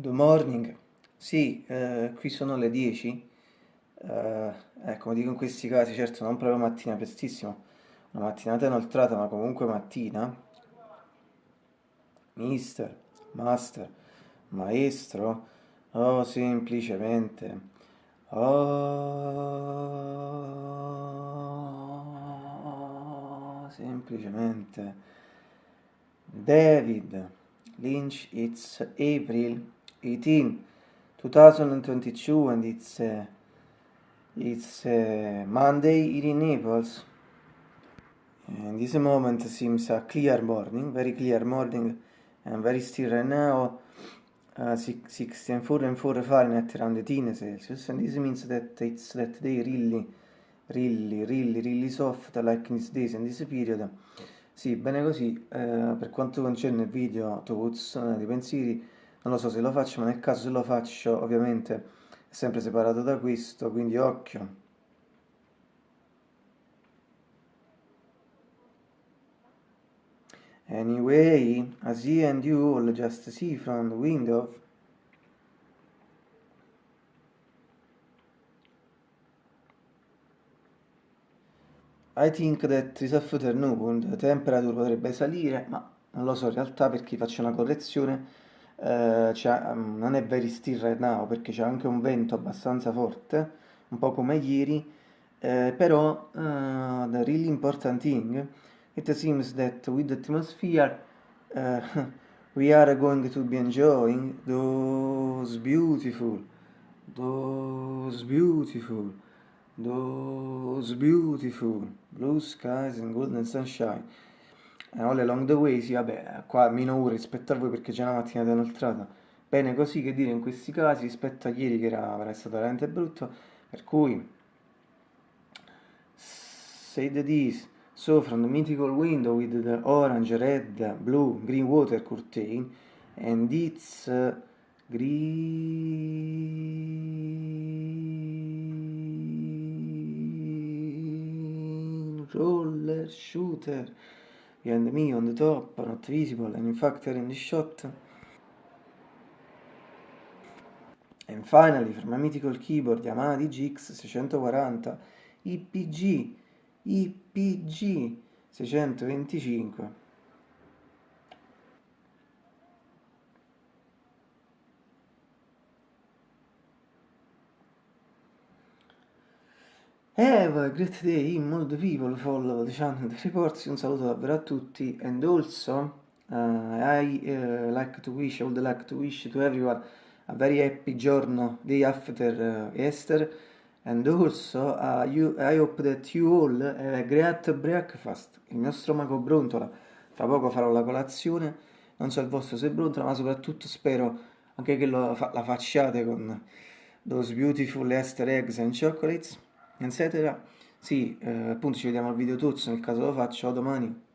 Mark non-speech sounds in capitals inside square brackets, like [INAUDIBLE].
Good morning, sì, eh, qui sono le 10, eh, eh, dico in questi casi, certo non proprio mattina prestissimo, una mattinata inoltrata, ma comunque mattina. Mister, master, maestro, oh semplicemente, oh semplicemente, David Lynch, it's April 18, 2022 and it's uh, it's uh, Monday here in Naples. And this moment seems a clear morning, very clear morning and very still right now. Uh, 64 and 4 Fahrenheit around 18 Celsius and this means that it's that day really really really really soft like in these days and this period. Sì, bene così, eh, per quanto concerne il video thoughts, eh, di pensieri non lo so se lo faccio, ma nel caso se lo faccio ovviamente è sempre separato da questo, quindi occhio. Anyway, as you and you all just see from the window, I think that this afternoon the temperature potrebbe salire, ma non lo so in realtà perché faccio una correzione eh, um, non è very still right now perché c'è anche un vento abbastanza forte, un po' come ieri, eh, però uh, the really important thing, it seems that with the atmosphere uh, [LAUGHS] we are going to be enjoying those beautiful, those beautiful, those beautiful blue skies and golden sunshine all along the way, sì, vabbè, qua meno ore rispetto a voi perché c'è una mattinata inoltrata. Bene così che dire in questi casi rispetto a ieri che era, era stato veramente brutto, per cui say the this, so from the mythical window with the orange, red, blue, green water curtain and its uh, green roller shooter behind me on the top, not visible, and in fact are in the shot. And finally, from my mythical keyboard Yamaha DGX 640 IPG IPG 625 Have a great day the people follow the channel The Reports, un saluto davvero a tutti and also uh, I uh, like to wish, I would like to wish to everyone a very happy giorno, day after uh, Easter. And also uh, you, I hope that you all have a great breakfast, il mio stomaco brontola, fra poco farò la colazione, non so il vostro se brontola ma soprattutto spero anche che lo, la facciate con those beautiful Easter eggs and chocolates eccetera. Sì, eh, appunto ci vediamo al video tuzzo nel caso lo faccio, domani.